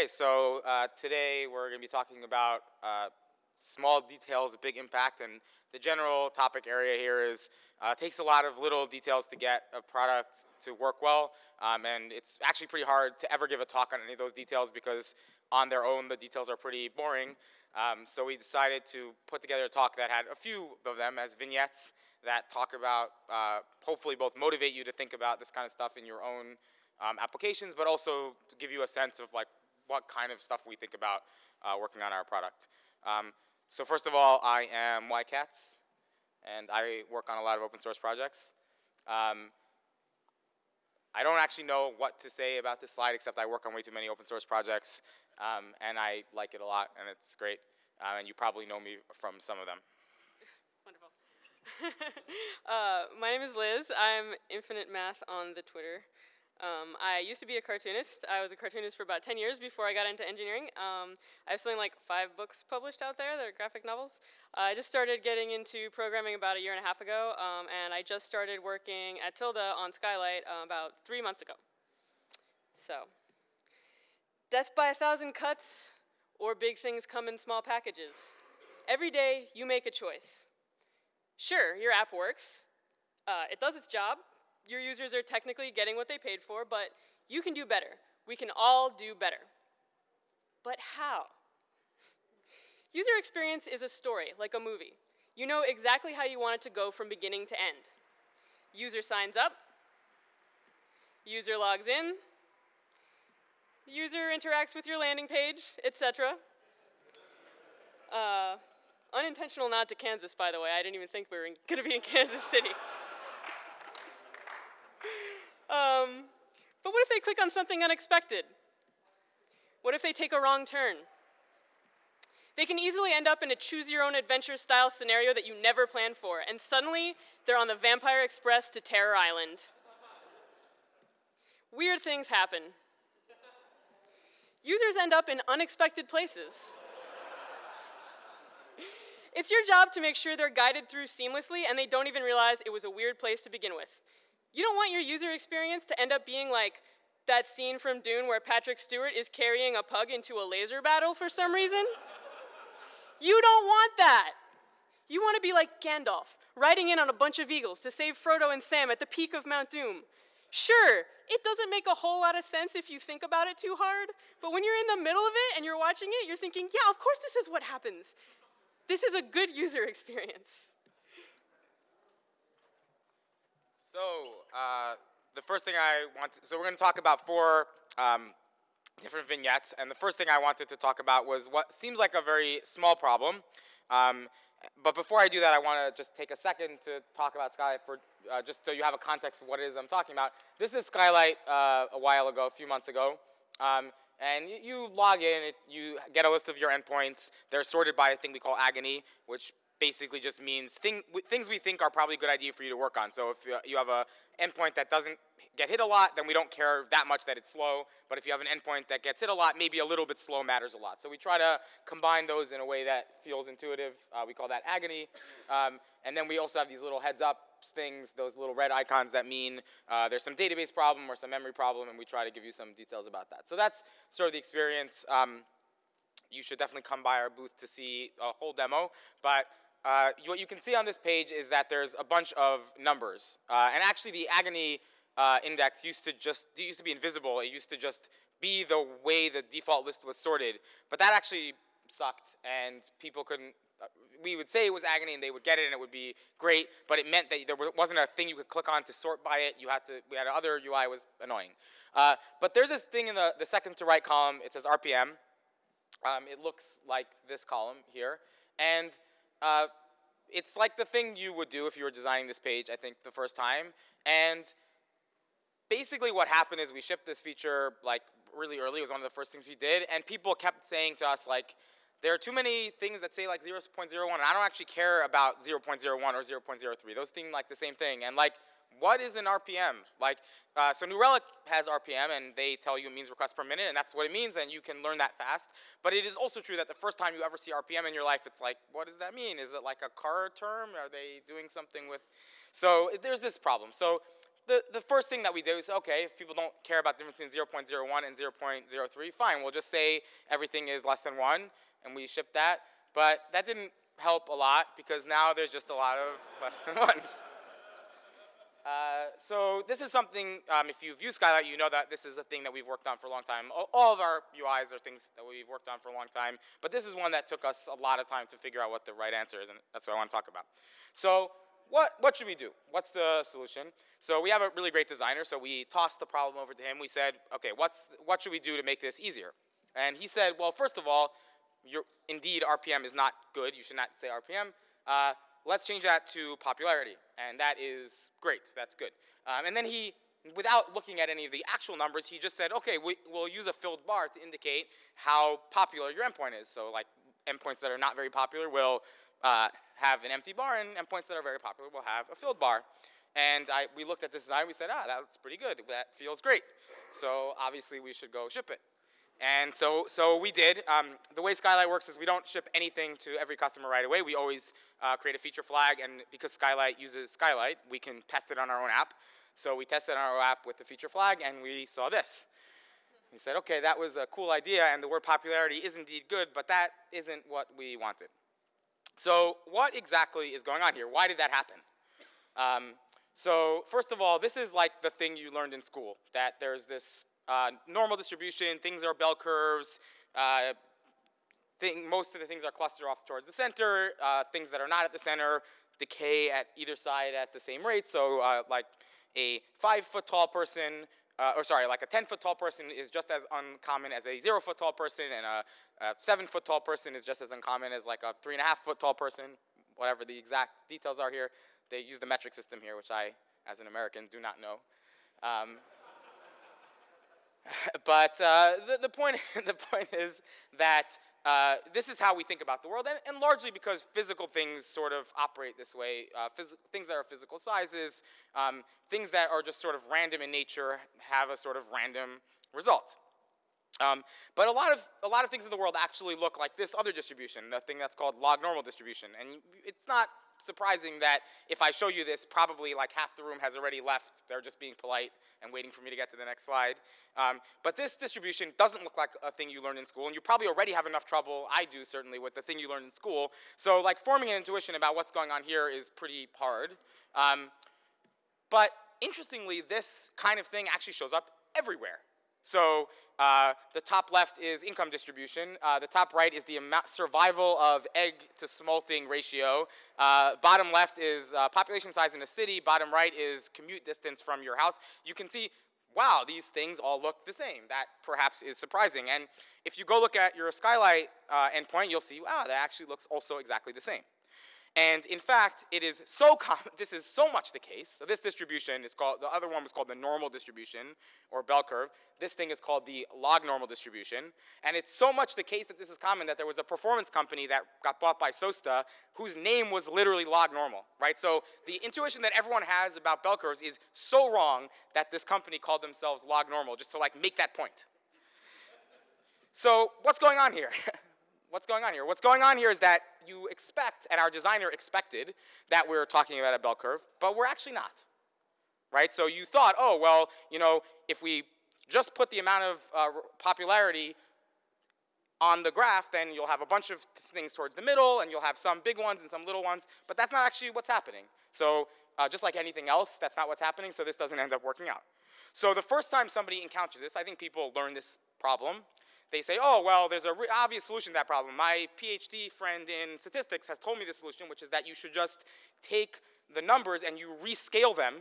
Okay, so uh, today we're going to be talking about uh, small details, big impact, and the general topic area here is uh, takes a lot of little details to get a product to work well, um, and it's actually pretty hard to ever give a talk on any of those details because on their own the details are pretty boring. Um, so we decided to put together a talk that had a few of them as vignettes that talk about, uh, hopefully both motivate you to think about this kind of stuff in your own um, applications, but also give you a sense of like what kind of stuff we think about uh, working on our product. Um, so first of all, I am YKatz, and I work on a lot of open source projects. Um, I don't actually know what to say about this slide except I work on way too many open source projects um, and I like it a lot and it's great. Uh, and you probably know me from some of them. Wonderful. uh, my name is Liz. I'm Infinite Math on the Twitter. Um, I used to be a cartoonist. I was a cartoonist for about 10 years before I got into engineering. Um, I have something like five books published out there that are graphic novels. Uh, I just started getting into programming about a year and a half ago, um, and I just started working at Tilde on Skylight uh, about three months ago. So, death by a thousand cuts, or big things come in small packages. Every day, you make a choice. Sure, your app works. Uh, it does its job, your users are technically getting what they paid for, but you can do better. We can all do better. But how? User experience is a story, like a movie. You know exactly how you want it to go from beginning to end. User signs up, user logs in, user interacts with your landing page, etc. Uh, unintentional nod to Kansas, by the way. I didn't even think we were going to be in Kansas City. Um, but what if they click on something unexpected? What if they take a wrong turn? They can easily end up in a choose your own adventure style scenario that you never planned for, and suddenly they're on the Vampire Express to Terror Island. Weird things happen. Users end up in unexpected places. it's your job to make sure they're guided through seamlessly and they don't even realize it was a weird place to begin with. You don't want your user experience to end up being like that scene from Dune where Patrick Stewart is carrying a pug into a laser battle for some reason. You don't want that. You want to be like Gandalf, riding in on a bunch of eagles to save Frodo and Sam at the peak of Mount Doom. Sure, it doesn't make a whole lot of sense if you think about it too hard, but when you're in the middle of it and you're watching it, you're thinking, yeah, of course this is what happens. This is a good user experience. So, uh, the first thing I want, to, so we're going to talk about four um, different vignettes, and the first thing I wanted to talk about was what seems like a very small problem. Um, but before I do that, I want to just take a second to talk about Skylight for uh, just so you have a context of what it is I'm talking about. This is Skylight uh, a while ago, a few months ago. Um, and you, log in, you get a list of your endpoints. They're sorted by a thing we call agony, which basically just means thing, things we think are probably a good idea for you to work on. So if you have an endpoint that doesn't get hit a lot, then we don't care that much that it's slow. But if you have an endpoint that gets hit a lot, maybe a little bit slow matters a lot. So we try to combine those in a way that feels intuitive. Uh, we call that agony. Um, and then we also have these little heads up things, those little red icons that mean uh, there's some database problem or some memory problem, and we try to give you some details about that. So that's sort of the experience. Um, you should definitely come by our booth to see a whole demo. But uh, what you can see on this page is that there's a bunch of numbers. Uh, and actually the agony uh, index used to just, used to be invisible. It used to just be the way the default list was sorted. But that actually sucked and people couldn't, uh, we would say it was agony and they would get it and it would be great, but it meant that there wasn't a thing you could click on to sort by it. You had to, we had other UI was annoying. Uh, but there's this thing in the, the second to right column, it says RPM. Um, it looks like this column here. And uh, it's like the thing you would do if you were designing this page, I think, the first time. And basically what happened is we shipped this feature like really early. It was one of the first things we did. And people kept saying to us like, there are too many things that say like 0.01 and I don't actually care about 0.01 or 0.03. Those seem like the same thing. And like what is an RPM? Like, uh, so New Relic has RPM and they tell you it means requests per minute and that's what it means and you can learn that fast. But it is also true that the first time you ever see RPM in your life, it's like, what does that mean? Is it like a car term? Are they doing something with, so there's this problem. So the, the first thing that we do is, okay, if people don't care about the difference between 0.01 and 0.03, fine, we'll just say everything is less than one, and we ship that. But that didn't help a lot, because now there's just a lot of less than ones. Uh, so this is something, um, if you've used Skylight, you know that this is a thing that we've worked on for a long time. All, of our UIs are things that we've worked on for a long time, but this is one that took us a lot of time to figure out what the right answer is, and that's what I want to talk about. So what, what should we do? What's the solution? So we have a really great designer, so we tossed the problem over to him. We said, okay, what's, what should we do to make this easier? And he said, well, first of all, indeed RPM is not good. You should not say RPM. Uh, let's change that to popularity. And that is great, that's good. Um, and then he, without looking at any of the actual numbers, he just said, okay, we, will use a filled bar to indicate how popular your endpoint is. So like endpoints that are not very popular will uh, have an empty bar, and endpoints that are very popular will have a filled bar. And I, we looked at this design, we said, ah, that's pretty good, that feels great. So obviously we should go ship it. And so, so we did. Um, the way Skylight works is we don't ship anything to every customer right away. We always uh, create a feature flag, and because Skylight uses Skylight, we can test it on our own app. So we tested on our app with the feature flag, and we saw this. He said, okay, that was a cool idea, and the word popularity is indeed good, but that isn't what we wanted. So what exactly is going on here? Why did that happen? Um, so first of all, this is like the thing you learned in school, that there's this uh, normal distribution, things are bell curves, uh, thing, most of the things are clustered off towards the center, uh, things that are not at the center decay at either side at the same rate, so uh, like a five foot tall person, uh, or sorry, like a 10 foot tall person is just as uncommon as a zero foot tall person, and a, a seven foot tall person is just as uncommon as like a three and a half foot tall person, whatever the exact details are here. They use the metric system here, which I, as an American, do not know. Um, but uh, the, the, point, the point is that uh, this is how we think about the world, and, and, largely because physical things sort of operate this way. Uh, things that are physical sizes, um, things that are just sort of random in nature have a sort of random result. Um, but a lot of a lot of things in the world actually look like this other distribution, the thing that's called log normal distribution, and it's not surprising that if I show you this, probably like half the room has already left. They're just being polite and waiting for me to get to the next slide. Um, but this distribution doesn't look like a thing you learned in school, and you probably already have enough trouble, I do certainly, with the thing you learned in school. So like forming an intuition about what's going on here is pretty hard. Um, but interestingly, this kind of thing actually shows up everywhere. So uh, the top left is income distribution. Uh, the top right is the amount, survival of egg to smolting ratio. Uh, bottom left is uh, population size in a city. Bottom right is commute distance from your house. You can see, wow, these things all look the same. That perhaps is surprising. And if you go look at your skylight uh, endpoint, you'll see, wow, that actually looks also exactly the same. And in fact, it is so common, this is so much the case. So this distribution is called, the other one was called the normal distribution or bell curve. This thing is called the log normal distribution. And it's so much the case that this is common that there was a performance company that got bought by SOASTA whose name was literally log normal, right? So the intuition that everyone has about bell curves is so wrong that this company called themselves log normal just to like make that point. So what's going on here? what's going on here? What's going on here is that you expect, and our designer expected, that we're talking about a bell curve, but we're actually not, right? So you thought, oh, well, you know, if we just put the amount of uh, popularity on the graph, then you'll have a bunch of things towards the middle, and you'll have some big ones and some little ones, but that's not actually what's happening. So uh, just like anything else, that's not what's happening, so this doesn't end up working out. So the first time somebody encounters this, I think people learn this problem, they say, oh, well, there's an obvious solution to that problem. My PhD friend in statistics has told me the solution, which is that you should just take the numbers and you rescale them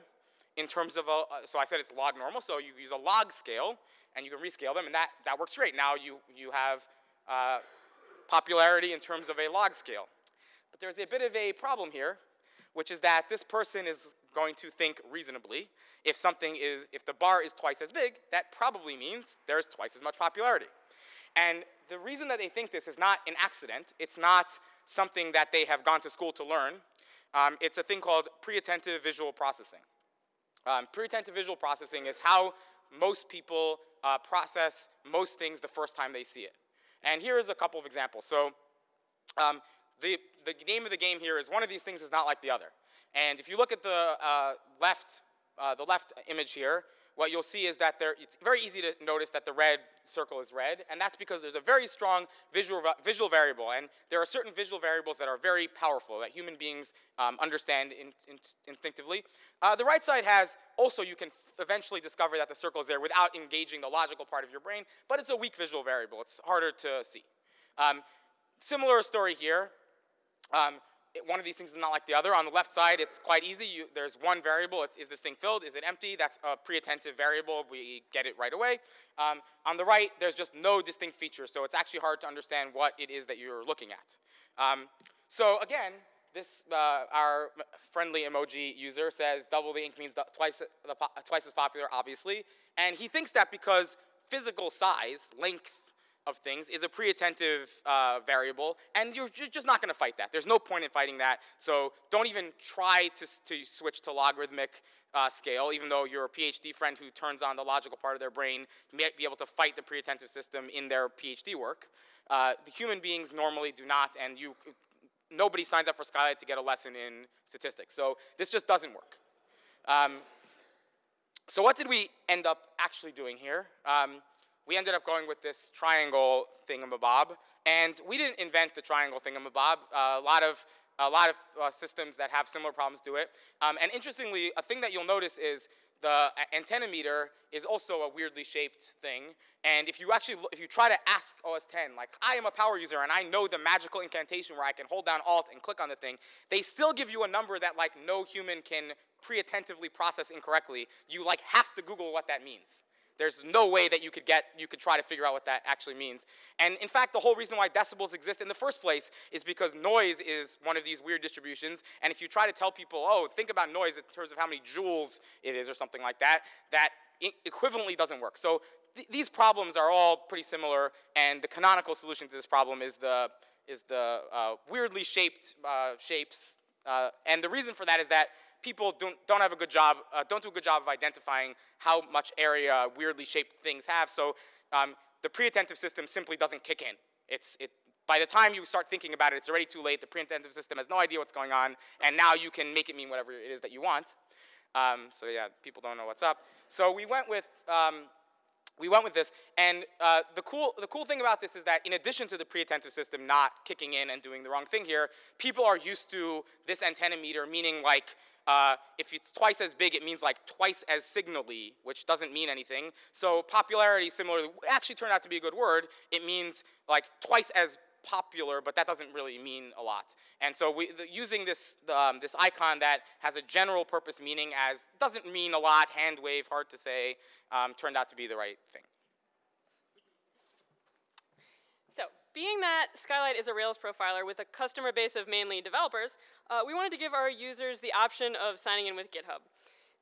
in terms of a, so I said it's log normal, so you use a log scale and you can rescale them and that, that works great. Now you, you have uh, popularity in terms of a log scale. But there's a bit of a problem here, which is that this person is going to think reasonably. If something is, if the bar is twice as big, that probably means there's twice as much popularity. And the reason that they think this is not an accident, it's not something that they have gone to school to learn, um, it's a thing called pre-attentive visual processing. Um, pre-attentive visual processing is how most people uh, process most things the first time they see it. And here is a couple of examples. So um, the, the name of the game here is one of these things is not like the other. And if you look at the uh, left uh, the left image here, what you'll see is that there, it's very easy to notice that the red circle is red, and that's because there's a very strong visual, visual variable, and there are certain visual variables that are very powerful that human beings um, understand in, in, instinctively. Uh, the right side has, also you can eventually discover that the circle is there without engaging the logical part of your brain, but it's a weak visual variable. It's harder to see. Um, similar story here. Um, one of these things is not like the other. On the left side, it's quite easy. You, there's one variable. It's, is this thing filled? Is it empty? That's a pre-attentive variable. We get it right away. Um, on the right, there's just no distinct features, so it's actually hard to understand what it is that you're looking at. Um, so again, this, uh, our friendly emoji user says double the ink means twice, the, twice as popular, obviously. And he thinks that because physical size, length, of things is a pre-attentive uh, variable, and you're, you're just not going to fight that. There's no point in fighting that, so don't even try to, to switch to logarithmic uh, scale, even though your PhD friend who turns on the logical part of their brain may be able to fight the pre-attentive system in their PhD work. Uh, the human beings normally do not, and you, nobody signs up for Skylight to get a lesson in statistics. So this just doesn't work. Um, so what did we end up actually doing here? Um, we ended up going with this triangle thingamabob. And we didn't invent the triangle thingamabob. Uh, a lot of a lot of uh, systems that have similar problems do it. Um, and interestingly, a thing that you'll notice is the antenna meter is also a weirdly shaped thing. And if you actually, if you try to ask OS 10, like, I am a power user and I know the magical incantation where I can hold down Alt and click on the thing, they still give you a number that like no human can pre-attentively process incorrectly. You like have to Google what that means. There's no way that you could get, you could try to figure out what that actually means. And in fact, the whole reason why decibels exist in the first place is because noise is one of these weird distributions. And if you try to tell people, oh, think about noise in terms of how many joules it is or something like that, that equivalently doesn't work. So th these problems are all pretty similar, and the canonical solution to this problem is the, is the uh, weirdly shaped uh, shapes. Uh, and the reason for that is that people don't, don't have a good job, uh, don't do a good job of identifying how much area weirdly shaped things have. So um, the pre-attentive system simply doesn't kick in. It's, it, by the time you start thinking about it, it's already too late. The pre-attentive system has no idea what's going on, and now you can make it mean whatever it is that you want. Um, so yeah, people don't know what's up. So we went with um, we went with this, and uh, the, cool, the cool thing about this is that in addition to the pre-attentive system not kicking in and doing the wrong thing here, people are used to this antenna meter, meaning like uh, if it's twice as big, it means like twice as signally, which doesn't mean anything. So popularity similarly actually turned out to be a good word. It means like twice as popular, but that doesn't really mean a lot. And so we, the, using this, um, this icon that has a general purpose meaning as doesn't mean a lot, hand wave, hard to say, um, turned out to be the right thing. So being that Skylight is a Rails profiler with a customer base of mainly developers, uh, we wanted to give our users the option of signing in with GitHub.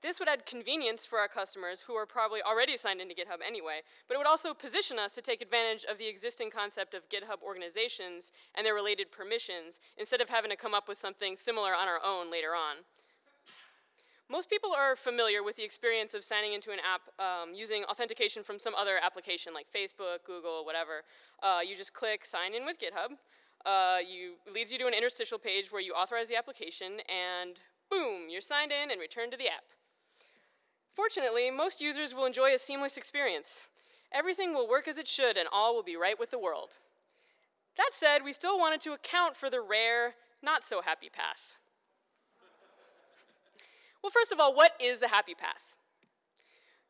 This would add convenience for our customers who are probably already signed into GitHub anyway, but it would also position us to take advantage of the existing concept of GitHub organizations and their related permissions instead of having to come up with something similar on our own later on. Most people are familiar with the experience of signing into an app um, using authentication from some other application like Facebook, Google, whatever. Uh, you just click sign in with GitHub. Uh, you leads you to an interstitial page where you authorize the application and boom, you're signed in and returned to the app. Fortunately, most users will enjoy a seamless experience. Everything will work as it should and all will be right with the world. That said, we still wanted to account for the rare, not so happy path. well, first of all, what is the happy path?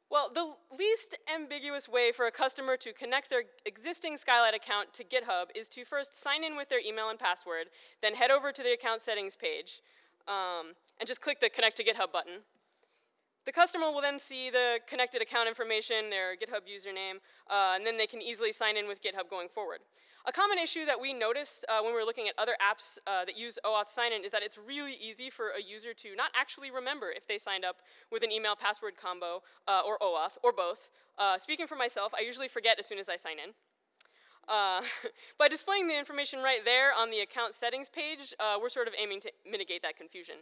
Well, the least ambiguous way for a customer to connect their existing Skylight account to GitHub is to first sign in with their email and password, then head over to the account settings page, um, and just click the connect to GitHub button. The customer will then see the connected account information, their GitHub username, uh, and then they can easily sign in with GitHub going forward. A common issue that we noticed uh, when we were looking at other apps uh, that use OAuth sign-in is that it's really easy for a user to not actually remember if they signed up with an email password combo uh, or OAuth, or both. Uh, speaking for myself, I usually forget as soon as I sign in. Uh, by displaying the information right there on the account settings page, uh, we're sort of aiming to mitigate that confusion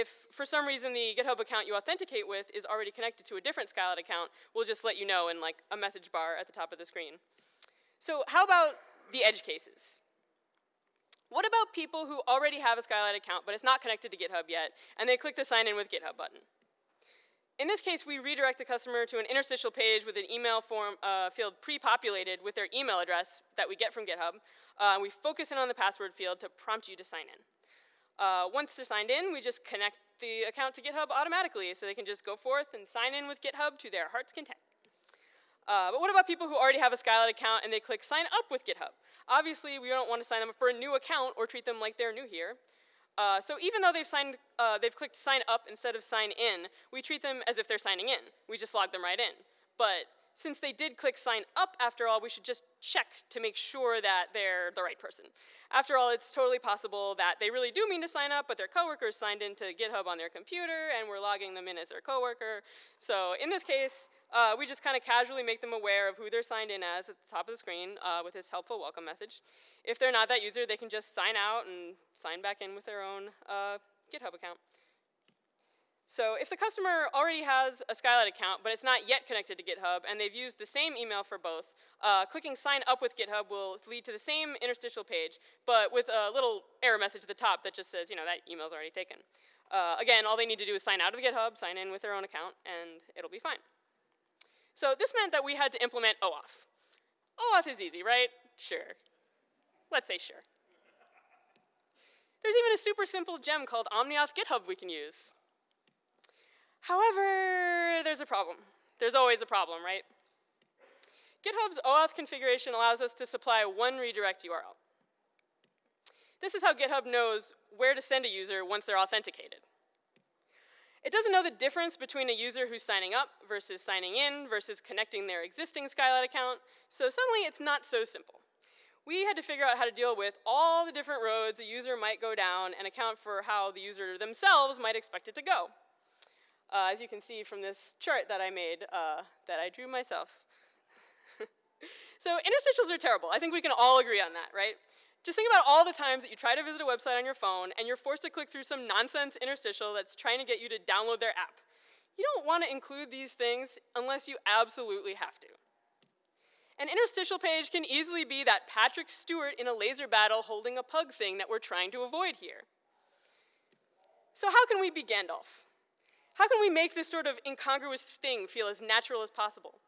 if for some reason the GitHub account you authenticate with is already connected to a different Skylight account, we'll just let you know in like a message bar at the top of the screen. So how about the edge cases? What about people who already have a Skylight account but it's not connected to GitHub yet and they click the sign in with GitHub button? in this case, we redirect the customer to an interstitial page with an email form uh, field pre-populated with their email address that we get from GitHub. Uh, we focus in on the password field to prompt you to sign in. Uh, once they're signed in, we just connect the account to GitHub automatically so they can just go forth and sign in with GitHub to their heart's content. Uh, but what about people who already have a Skylight account and they click sign up with GitHub? Obviously, we don't want to sign them up for a new account or treat them like they're new here. Uh, so even though they've signed, uh, they've clicked sign up instead of sign in, we treat them as if they're signing in. We just log them right in. But since they did click sign up after all, we should just check to make sure that they're the right person. After all, it's totally possible that they really do mean to sign up, but their coworkers signed into GitHub on their computer and we're logging them in as their coworker. So in this case, uh, we just kind of casually make them aware of who they're signed in as at the top of the screen uh, with this helpful welcome message. If they're not that user, they can just sign out and sign back in with their own uh, GitHub account. So if the customer already has a Skylight account, but it's not yet connected to GitHub, and they've used the same email for both, uh, clicking sign up with GitHub will lead to the same interstitial page, but with a little error message at the top that just says, you know, that email's already taken. Uh, again, all they need to do is sign out of GitHub, sign in with their own account, and it'll be fine. So this meant that we had to implement OAuth. OAuth is easy, right? Sure. Let's say sure. There's even a super simple gem called OmniAuth GitHub we can use. However, there's a problem. There's always a problem, right? GitHub's OAuth configuration allows us to supply one redirect URL. This is how GitHub knows where to send a user once they're authenticated. It doesn't know the difference between a user who's signing up versus signing in versus connecting their existing Skylight account, so suddenly it's not so simple. We had to figure out how to deal with all the different roads a user might go down and account for how the user themselves might expect it to go. Uh, as you can see from this chart that I made, uh, that I drew myself. so interstitials are terrible. I think we can all agree on that, right? Just think about all the times that you try to visit a website on your phone and you're forced to click through some nonsense interstitial that's trying to get you to download their app. You don't want to include these things unless you absolutely have to. An interstitial page can easily be that Patrick Stewart in a laser battle holding a pug thing that we're trying to avoid here. So how can we be Gandalf? How can we make this sort of incongruous thing feel as natural as possible?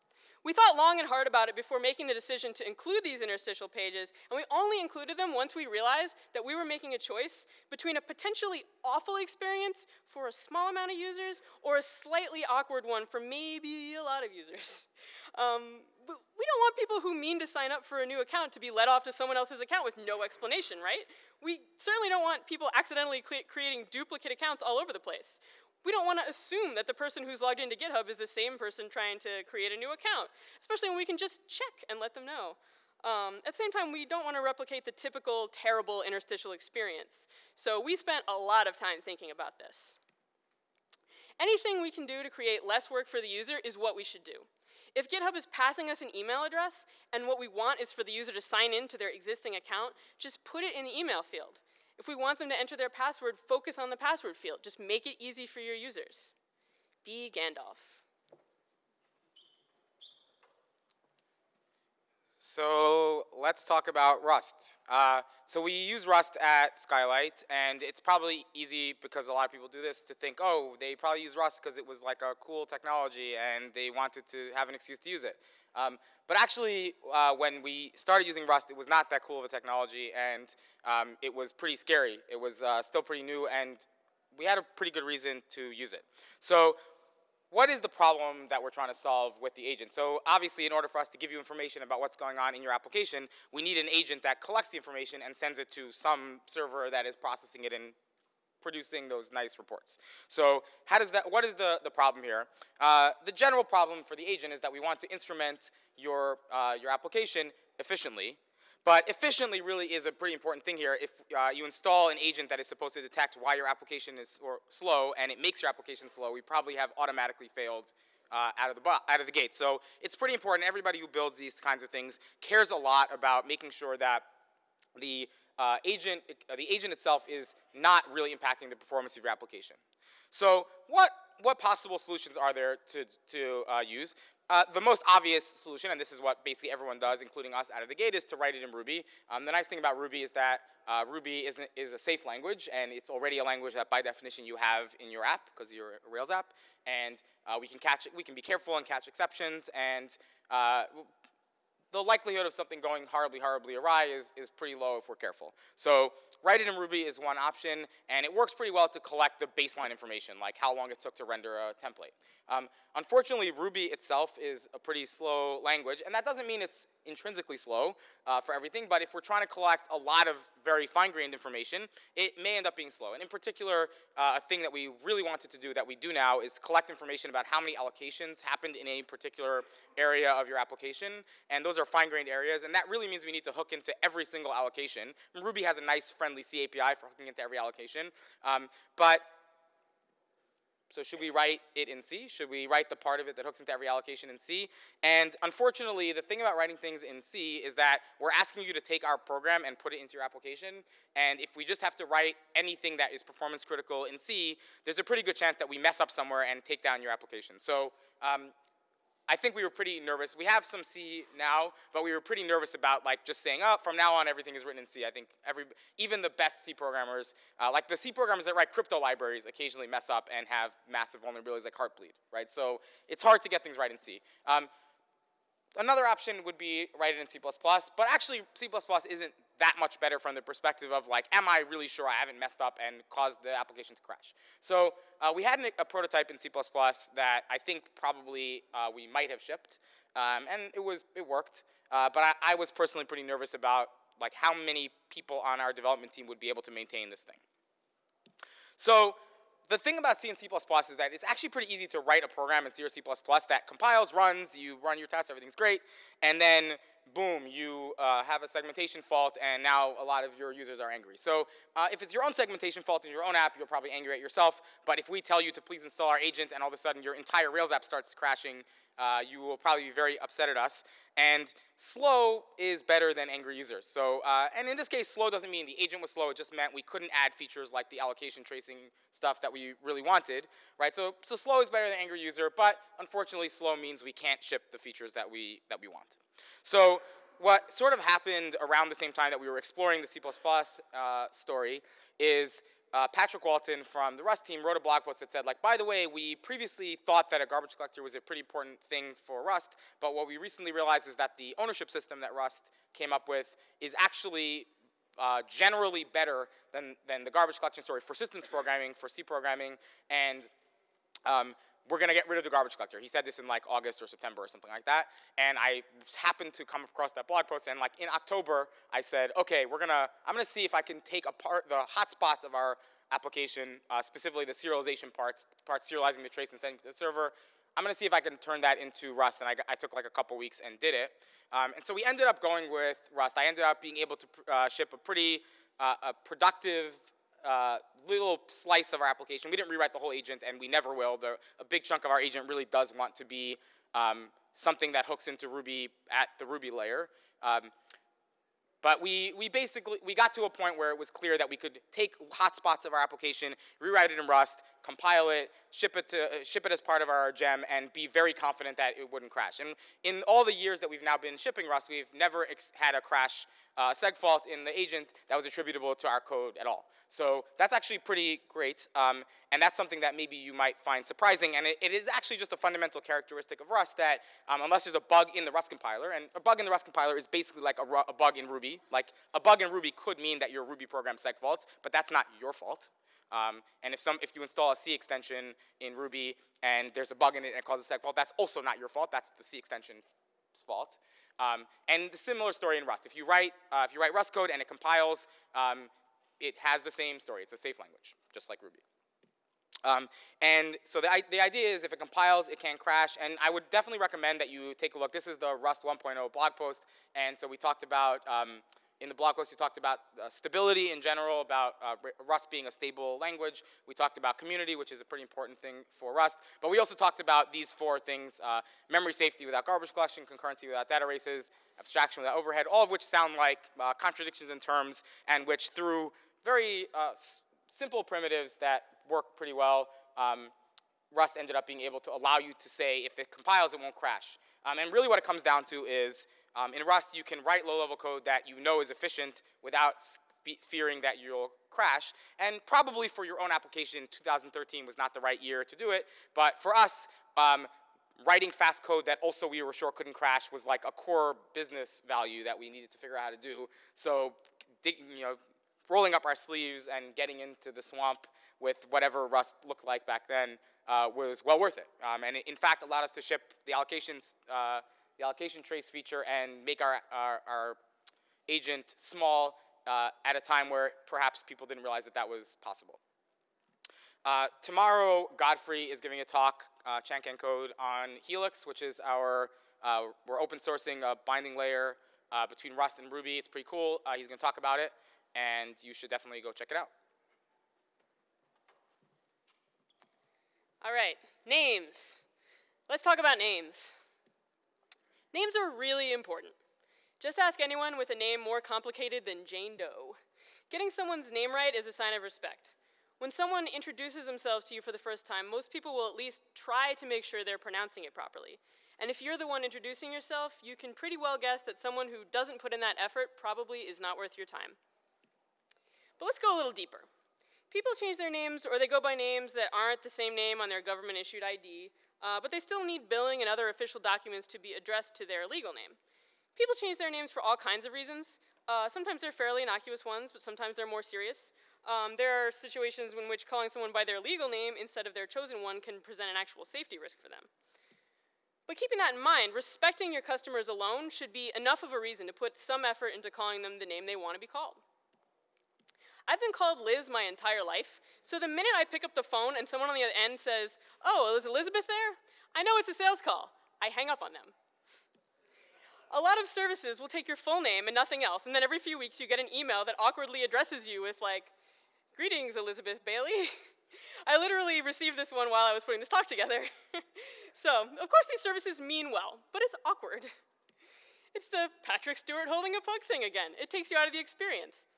We thought long and hard about it before making the decision to include these interstitial pages, and we only included them once we realized that we were making a choice between a potentially awful experience for a small amount of users or a slightly awkward one for maybe a lot of users. Um, we don't want people who mean to sign up for a new account to be led off to someone else's account with no explanation, right? We certainly don't want people accidentally creating duplicate accounts all over the place we don't want to assume that the person who's logged into GitHub is the same person trying to create a new account, especially when we can just check and let them know. Um, at the same time, we don't want to replicate the typical terrible interstitial experience. So we spent a lot of time thinking about this. Anything we can do to create less work for the user is what we should do. If GitHub is passing us an email address and what we want is for the user to sign in to their existing account, just put it in the email field. If we want them to enter their password, focus on the password field. Just make it easy for your users. Be Gandalf. So let's talk about Rust. Uh, so we use Rust at Skylight, and it's probably easy because a lot of people do this to think, oh, they probably use Rust because it was like a cool technology and they wanted to have an excuse to use it. Um, but actually, uh, when we started using Rust, it was not that cool of a technology, and um, it was pretty scary. It was uh, still pretty new, and we had a pretty good reason to use it. So what is the problem that we're trying to solve with the agent? So obviously, in order for us to give you information about what's going on in your application, we need an agent that collects the information and sends it to some server that is processing it and producing those nice reports. So how does that, what is the, the problem here? Uh, the general problem for the agent is that we want to instrument your, uh, your application efficiently, but efficiently really is a pretty important thing here. If uh, you install an agent that is supposed to detect why your application is slow and it makes your application slow, we probably have automatically failed uh, out, of the out of the gate. So it's pretty important. Everybody who builds these kinds of things cares a lot about making sure that the uh, agent, uh, the agent itself is not really impacting the performance of your application. So what, what possible solutions are there to, to uh, use? uh, the most obvious solution, and this is what basically everyone does, including us out of the gate, is to write it in Ruby. Um, the nice thing about Ruby is that uh, Ruby is, is a safe language, and it's already a language that by definition you have in your app, because you're a Rails app, and we can catch, we can be careful and catch exceptions, and the likelihood of something going horribly, horribly awry is, is pretty low if we're careful. So write it in Ruby is one option, and it works pretty well to collect the baseline information, like how long it took to render a template. Um, unfortunately, Ruby itself is a pretty slow language, and that doesn't mean it's intrinsically slow uh, for everything, but if we're trying to collect a lot of very fine-grained information, it may end up being slow. And in particular, uh, a thing that we really wanted to do that we do now is collect information about how many allocations happened in a particular area of your application, and those are fine-grained areas, and that really means we need to hook into every single allocation. And Ruby has a nice, friendly C API for hooking into every allocation, um, but so should we write it in C? Should we write the part of it that hooks into every allocation in C? And unfortunately, the thing about writing things in C is that we're asking you to take our program and put it into your application. And if we just have to write anything that is performance critical in C, there's a pretty good chance that we mess up somewhere and take down your application. So um, I think we were pretty nervous. We have some C now, but we were pretty nervous about like just saying, oh, from now on everything is written in C. I think every, even the best C programmers, uh, like the C programmers that write crypto libraries occasionally mess up and have massive vulnerabilities like Heartbleed, right? So it's hard to get things right in C. Um, Another option would be write it in C++, but actually C++ isn't that much better from the perspective of like, am I really sure I haven't messed up and caused the application to crash? So uh, we had an, a prototype in C++ that I think probably uh, we might have shipped, um, and it was it worked. Uh, but I, I was personally pretty nervous about like how many people on our development team would be able to maintain this thing. So the thing about C and C++ is that it's actually pretty easy to write a program in C or C++ that compiles, runs, you run your tests, everything's great, and then boom, you uh, have a segmentation fault and now a lot of your users are angry. So uh, if it's your own segmentation fault in your own app, you're probably angry at yourself, but if we tell you to please install our agent and all of a sudden your entire Rails app starts crashing, uh, you will probably be very upset at us. And slow is better than angry users. So, uh, and in this case, slow doesn't mean the agent was slow. It just meant we couldn't add features like the allocation tracing stuff that we really wanted, right? So, so slow is better than angry user, but unfortunately, slow means we can't ship the features that we that we want. So, what sort of happened around the same time that we were exploring the C++ uh, story is uh, Patrick Walton from the Rust team wrote a blog post that said, like, by the way, we previously thought that a garbage collector was a pretty important thing for Rust, but what we recently realized is that the ownership system that Rust came up with is actually uh, generally better than, than the garbage collection story for systems programming, for C programming, and um, we're gonna get rid of the garbage collector. He said this in like August or September or something like that. And I happened to come across that blog post and like in October, I said, okay, we're gonna, I'm gonna see if I can take apart the hotspots of our application, uh, specifically the serialization parts, parts serializing the trace and sending to the server. I'm gonna see if I can turn that into Rust, and I, I took like a couple weeks and did it. Um, and so we ended up going with Rust. I ended up being able to uh, ship a pretty uh, a productive uh, little slice of our application. We didn't rewrite the whole agent, and we never will. The, a big chunk of our agent really does want to be um, something that hooks into Ruby at the Ruby layer. Um, but we, we basically, we got to a point where it was clear that we could take hotspots of our application, rewrite it in Rust, compile it, ship it, to, uh, ship it as part of our gem, and be very confident that it wouldn't crash. And in all the years that we've now been shipping Rust, we've never had a crash uh, seg fault in the agent that was attributable to our code at all. So that's actually pretty great, um, and that's something that maybe you might find surprising, and it, it is actually just a fundamental characteristic of Rust that um, unless there's a bug in the Rust compiler, and a bug in the Rust compiler is basically like a, a bug in Ruby, like a bug in Ruby could mean that your Ruby program seg faults, but that's not your fault. Um, and if, some, if you install a C extension in Ruby and there's a bug in it and it causes a seg fault, that's also not your fault, that's the C extension's fault. Um, and the similar story in Rust. If you write, uh, if you write Rust code and it compiles, um, it has the same story. It's a safe language, just like Ruby. Um, and so the, the idea is if it compiles, it can crash. And I would definitely recommend that you take a look. This is the Rust 1.0 blog post. And so we talked about, um, in the blog post, we talked about uh, stability in general, about uh, Rust being a stable language. We talked about community, which is a pretty important thing for Rust. But we also talked about these four things, uh, memory safety without garbage collection, concurrency without data races, abstraction without overhead, all of which sound like uh, contradictions in terms and which through very uh, simple primitives that work pretty well. Um, Rust ended up being able to allow you to say if it compiles, it won't crash. Um, and really what it comes down to is um, in Rust, you can write low-level code that you know is efficient without fearing that you'll crash. And probably for your own application, 2013 was not the right year to do it. But for us, um, writing fast code that also we were sure couldn't crash was like a core business value that we needed to figure out how to do. So, you know, rolling up our sleeves and getting into the swamp with whatever Rust looked like back then uh, was well worth it. Um, and it, in fact, allowed us to ship the allocations, uh, the allocation trace feature and make our, our, our agent small uh, at a time where perhaps people didn't realize that that was possible. Uh, tomorrow, Godfrey is giving a talk, uh, Chancan Code, on Helix, which is our, uh, we're open sourcing a binding layer uh, between Rust and Ruby. It's pretty cool. Uh, he's going to talk about it, and you should definitely go check it out. All right, names. Let's talk about names. Names are really important. Just ask anyone with a name more complicated than Jane Doe. Getting someone's name right is a sign of respect. When someone introduces themselves to you for the first time, most people will at least try to make sure they're pronouncing it properly. And if you're the one introducing yourself, you can pretty well guess that someone who doesn't put in that effort probably is not worth your time. But let's go a little deeper. People change their names or they go by names that aren't the same name on their government issued ID, uh, but they still need billing and other official documents to be addressed to their legal name. People change their names for all kinds of reasons. Uh, sometimes they're fairly innocuous ones, but sometimes they're more serious. Um, there are situations in which calling someone by their legal name instead of their chosen one can present an actual safety risk for them. But keeping that in mind, respecting your customers alone should be enough of a reason to put some effort into calling them the name they want to be called. I've been called Liz my entire life, so the minute I pick up the phone and someone on the other end says, oh, is Elizabeth there? I know it's a sales call. I hang up on them. A lot of services will take your full name and nothing else, and then every few weeks you get an email that awkwardly addresses you with like, greetings, Elizabeth Baillie. I literally received this one while I was putting this talk together. so, of course these services mean well, but it's awkward. It's the Patrick Stewart holding a plug thing again. It takes you out of the experience.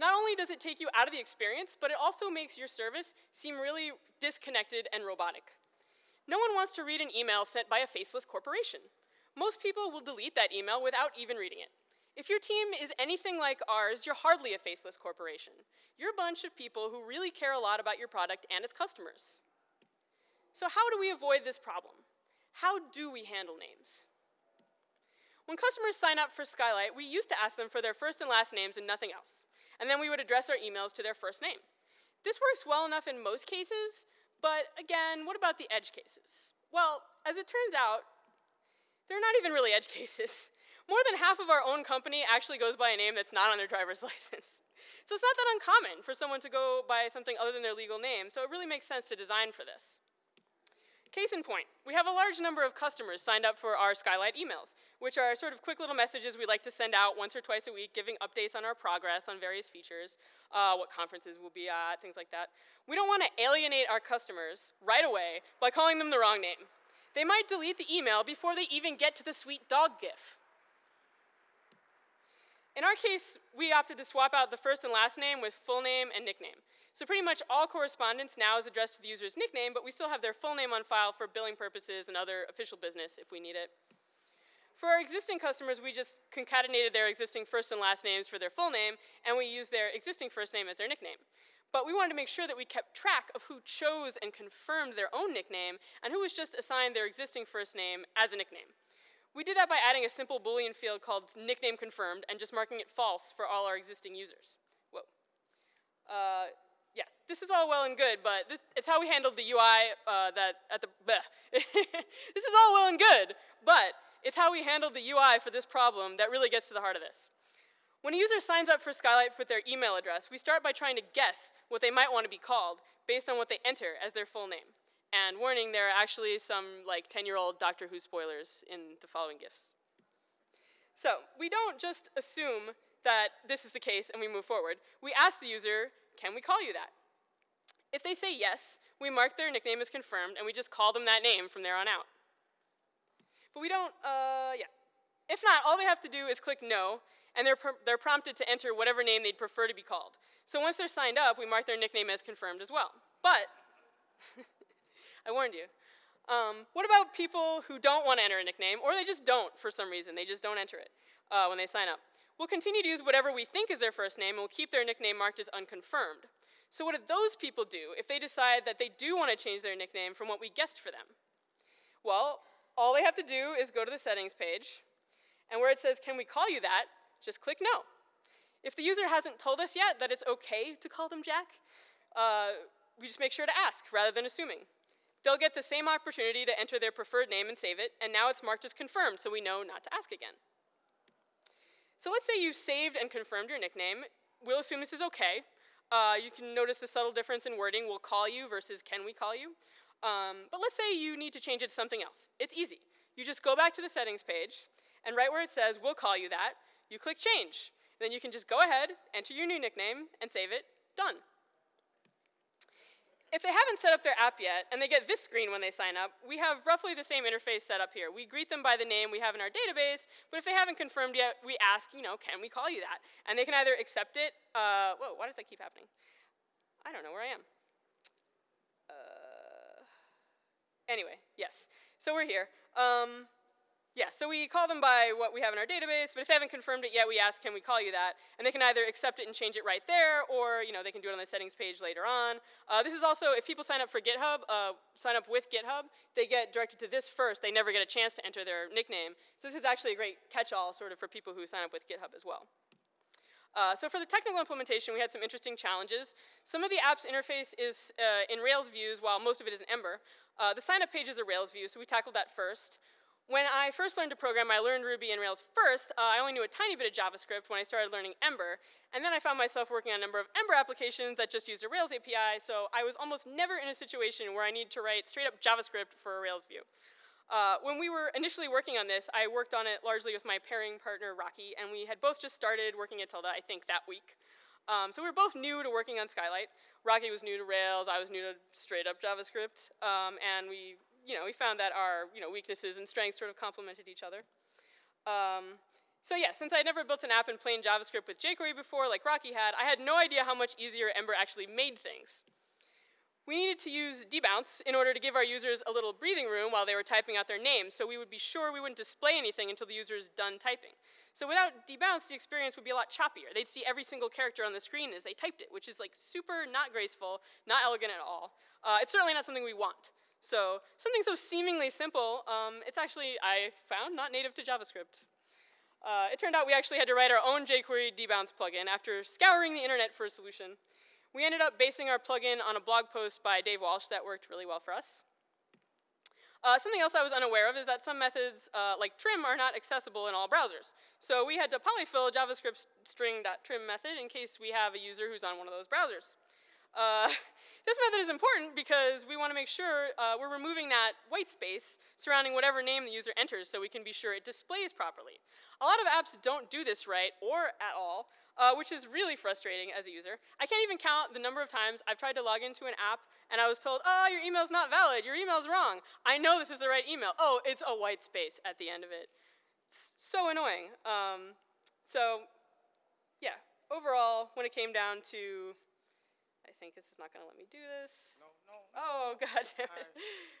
Not only does it take you out of the experience, but it also makes your service seem really disconnected and robotic. No one wants to read an email sent by a faceless corporation most people will delete that email without even reading it. If your team is anything like ours, you're hardly a faceless corporation. You're a bunch of people who really care a lot about your product and its customers. So how do we avoid this problem? How do we handle names? When customers sign up for Skylight, we used to ask them for their first and last names and nothing else. And then we would address our emails to their first name. This works well enough in most cases, but again, what about the edge cases? Well, as it turns out, they're not even really edge cases. More than half of our own company actually goes by a name that's not on their driver's license. So it's not that uncommon for someone to go by something other than their legal name, so it really makes sense to design for this. Case in point, we have a large number of customers signed up for our Skylight emails, which are sort of quick little messages we like to send out once or twice a week, giving updates on our progress on various features, uh, what conferences we'll be at, things like that. We don't want to alienate our customers right away by calling them the wrong name. They might delete the email before they even get to the sweet dog gif. In our case, we opted to swap out the first and last name with full name and nickname. So pretty much all correspondence now is addressed to the user's nickname, but we still have their full name on file for billing purposes and other official business if we need it. For our existing customers, we just concatenated their existing first and last names for their full name, and we use their existing first name as their nickname. But we wanted to make sure that we kept track of who chose and confirmed their own nickname and who was just assigned their existing first name as a nickname. We did that by adding a simple Boolean field called nickname confirmed and just marking it false for all our existing users. Whoa. Uh, yeah, this is all well and good, but this, it's how we handled the UI uh, that at the, this is all well and good, but it's how we handled the UI for this problem that really gets to the heart of this. When a user signs up for Skylight with their email address, we start by trying to guess what they might want to be called based on what they enter as their full name. And warning, there are actually some like 10-year-old Doctor Who spoilers in the following gifts. So we don't just assume that this is the case and we move forward. We ask the user, can we call you that? If they say yes, we mark their nickname as confirmed and we just call them that name from there on out. But we don't, uh, yeah. If not, all they have to do is click no, and they're, they're prompted to enter whatever name they'd prefer to be called. So once they're signed up, we mark their nickname as confirmed as well. But I warned you. Um, what about people who don't want to enter a nickname, or they just don't for some reason? They just don't enter it uh, when they sign up. We'll continue to use whatever we think is their first name, and we'll keep their nickname marked as unconfirmed. So what do those people do if they decide that they do want to change their nickname from what we guessed for them? Well, all they have to do is go to the settings page, and where it says, can we call you that, just click no. If the user hasn't told us yet that it's okay to call them Jack, uh, we just make sure to ask rather than assuming. They'll get the same opportunity to enter their preferred name and save it, and now it's marked as confirmed, so we know not to ask again. So let's say you've saved and confirmed your nickname. We'll assume this is okay. Uh, you can notice the subtle difference in wording, we'll call you versus can we call you. Um, but let's say you need to change it to something else. It's easy. You just go back to the settings page, and right where it says we'll call you that, you click change. Then you can just go ahead, enter your new nickname, and save it. Done. If they haven't set up their app yet, and they get this screen when they sign up, we have roughly the same interface set up here. We greet them by the name we have in our database, but if they haven't confirmed yet, we ask, you know, can we call you that? And they can either accept it, uh, whoa, why does that keep happening? I don't know where I am. Uh, anyway, yes, so we're here. Um, yeah, so we call them by what we have in our database, but if they haven't confirmed it yet, we ask, can we call you that? And they can either accept it and change it right there, or you know, they can do it on the settings page later on. Uh, this is also, if people sign up for GitHub, uh, sign up with GitHub, they get directed to this first. They never get a chance to enter their nickname. So this is actually a great catch-all sort of for people who sign up with GitHub as well. Uh, so for the technical implementation, we had some interesting challenges. Some of the app's interface is uh, in Rails views, while most of it is in Ember. Uh, the sign-up page is a Rails view, so we tackled that first. When I first learned to program, I learned Ruby and Rails first. Uh, I only knew a tiny bit of JavaScript when I started learning Ember. And then I found myself working on a number of Ember applications that just used a Rails API, so I was almost never in a situation where I needed to write straight up JavaScript for a Rails view. Uh, when we were initially working on this, I worked on it largely with my pairing partner, Rocky, and we had both just started working at Tilde, I think, that week. Um, so we were both new to working on Skylight. Rocky was new to Rails, I was new to straight up JavaScript, um, and we you know, we found that our you know, weaknesses and strengths sort of complemented each other. Um, so yeah, since I'd never built an app in plain JavaScript with jQuery before, like Rocky had, I had no idea how much easier Ember actually made things. We needed to use debounce in order to give our users a little breathing room while they were typing out their names, so we would be sure we wouldn't display anything until the user is done typing. So without debounce, the experience would be a lot choppier. They'd see every single character on the screen as they typed it, which is like super not graceful, not elegant at all. Uh, it's certainly not something we want. So something so seemingly simple, um, it's actually, I found, not native to JavaScript. Uh, it turned out we actually had to write our own jQuery debounce plugin after scouring the internet for a solution. We ended up basing our plugin on a blog post by Dave Walsh that worked really well for us. Uh, something else I was unaware of is that some methods, uh, like trim, are not accessible in all browsers. So we had to polyfill JavaScript string.trim method in case we have a user who's on one of those browsers. Uh, this method is important because we want to make sure uh, we're removing that white space surrounding whatever name the user enters so we can be sure it displays properly. A lot of apps don't do this right or at all, uh, which is really frustrating as a user. I can't even count the number of times I've tried to log into an app and I was told, oh, your email's not valid, your email's wrong. I know this is the right email. Oh, it's a white space at the end of it. It's so annoying. Um, so, yeah, overall, when it came down to think this is not going to let me do this. No, no. Oh, god damn it.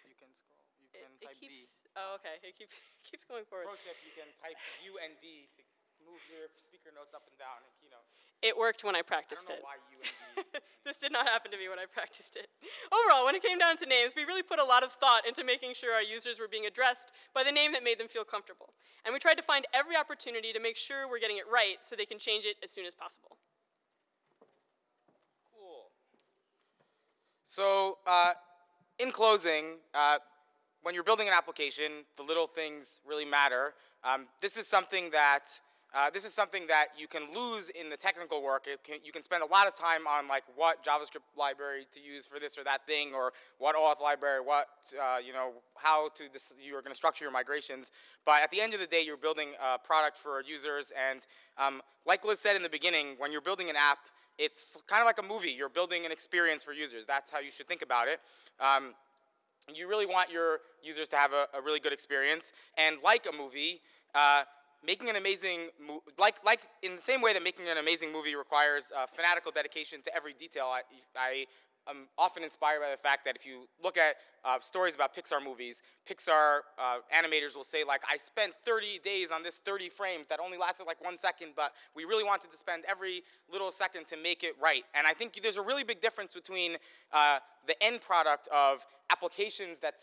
You can scroll. You It, can it type keeps, D. oh, okay, it keeps, keeps going forward. Pro tip, you can type U and D to move your speaker notes up and down in Keynote. It worked when I I practiced don't it. know why U and D. this did not happen to me when I practiced it. Overall, when it came down to names, we really put a lot of thought into making sure our users were being addressed by the name that made them feel comfortable. And we tried to find every opportunity to make sure we're getting it right so they can change it as soon as possible. Cool. So, uh, in closing, uh, when you're building an application, the little things really matter. Um, this is something that uh, this is something that you can lose in the technical work. Can, you can spend a lot of time on like what JavaScript library to use for this or that thing, or what auth library, what uh, you know, how to you are going to structure your migrations. But at the end of the day, you're building a product for users, and um, like Liz said in the beginning, when you're building an app, it's kind of like a movie. You're building an experience for users. That's how you should think about it. Um, you really want your users to have a, a really good experience. And like a movie, uh, making an amazing, like, like in the same way that making an amazing movie requires uh, fanatical dedication to every detail, I, I I'm often inspired by the fact that if you look at uh, stories about Pixar movies, Pixar uh, animators will say like, I spent 30 days on this 30 frames that only lasted like one second, but we really wanted to spend every little second to make it right. And I think there's a really big difference between uh, the end product of applications that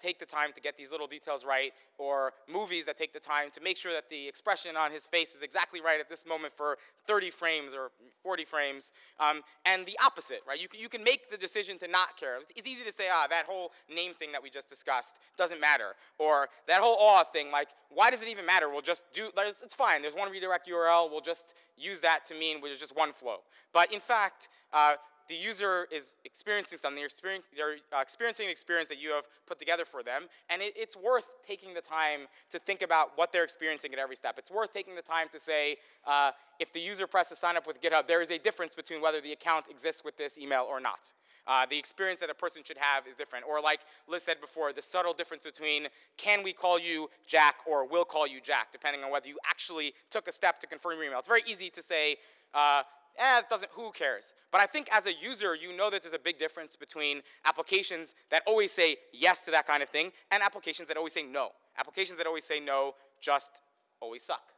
take the time to get these little details right, or movies that take the time to make sure that the expression on his face is exactly right at this moment for 30 frames or 40 frames, um, and the opposite, right? You, you can make the decision to not care. It's, it's easy to say, ah, that whole name thing that we just discussed doesn't matter, or that whole auth thing, like, why does it even matter? We'll just do, it's fine, there's one redirect URL, we'll just use that to mean there's just one flow. But in fact, uh, the user is experiencing something, they're, they're uh, experiencing an experience that you have put together for them, and it, it's worth taking the time to think about what they're experiencing at every step. It's worth taking the time to say, uh, if the user presses sign up with GitHub, there is a difference between whether the account exists with this email or not. Uh, the experience that a person should have is different. Or like Liz said before, the subtle difference between can we call you Jack or will call you Jack, depending on whether you actually took a step to confirm your email. It's very easy to say, uh, eh, it doesn't, who cares? But I think as a user, you know that there's a big difference between applications that always say yes to that kind of thing and applications that always say no. Applications that always say no just always suck.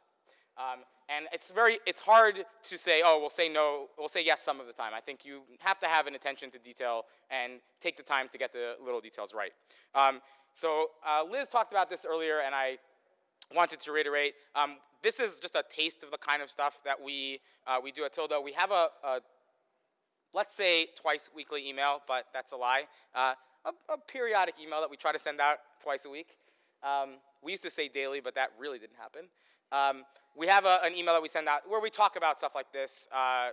Um, and it's very, it's hard to say, oh, we'll say no, we'll say yes some of the time. I think you have to have an attention to detail and take the time to get the little details right. Um, so uh, Liz talked about this earlier, and I wanted to reiterate. Um, this is just a taste of the kind of stuff that we, uh, we do at Tilde. We have a, a, let's say twice weekly email, but that's a lie. Uh, a, a, periodic email that we try to send out twice a week. Um, we used to say daily, but that really didn't happen. Um, we have a, an email that we send out where we talk about stuff like this. Uh,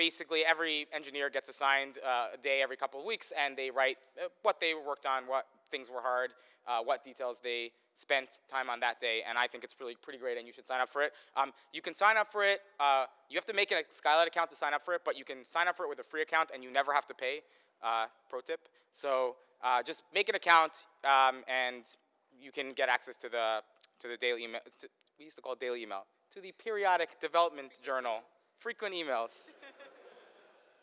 basically, every engineer gets assigned uh, a day every couple of weeks, and they write uh, what they worked on, what things were hard, uh, what details they spent time on that day, and I think it's really pretty great, and you should sign up for it. Um, you can sign up for it. Uh, you have to make a Skylight account to sign up for it, but you can sign up for it with a free account, and you never have to pay. Uh, pro tip. So uh, just make an account, um, and you can get access to the to the daily email. We used to call it daily email to the periodic development journal. Frequent emails.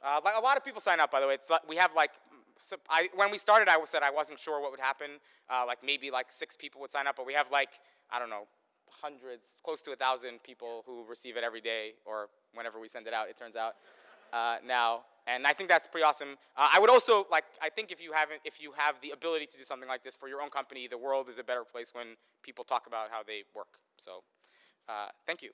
Uh, like a lot of people sign up, by the way. It's we have like so I, when we started, I said I wasn't sure what would happen. Uh, like maybe like six people would sign up, but we have like, I don't know, hundreds, close to a thousand people who receive it every day or whenever we send it out, it turns out, uh, now. And I think that's pretty awesome. Uh, I would also, like, I think if you haven't, if you have the ability to do something like this for your own company, the world is a better place when people talk about how they work. So, uh, thank you.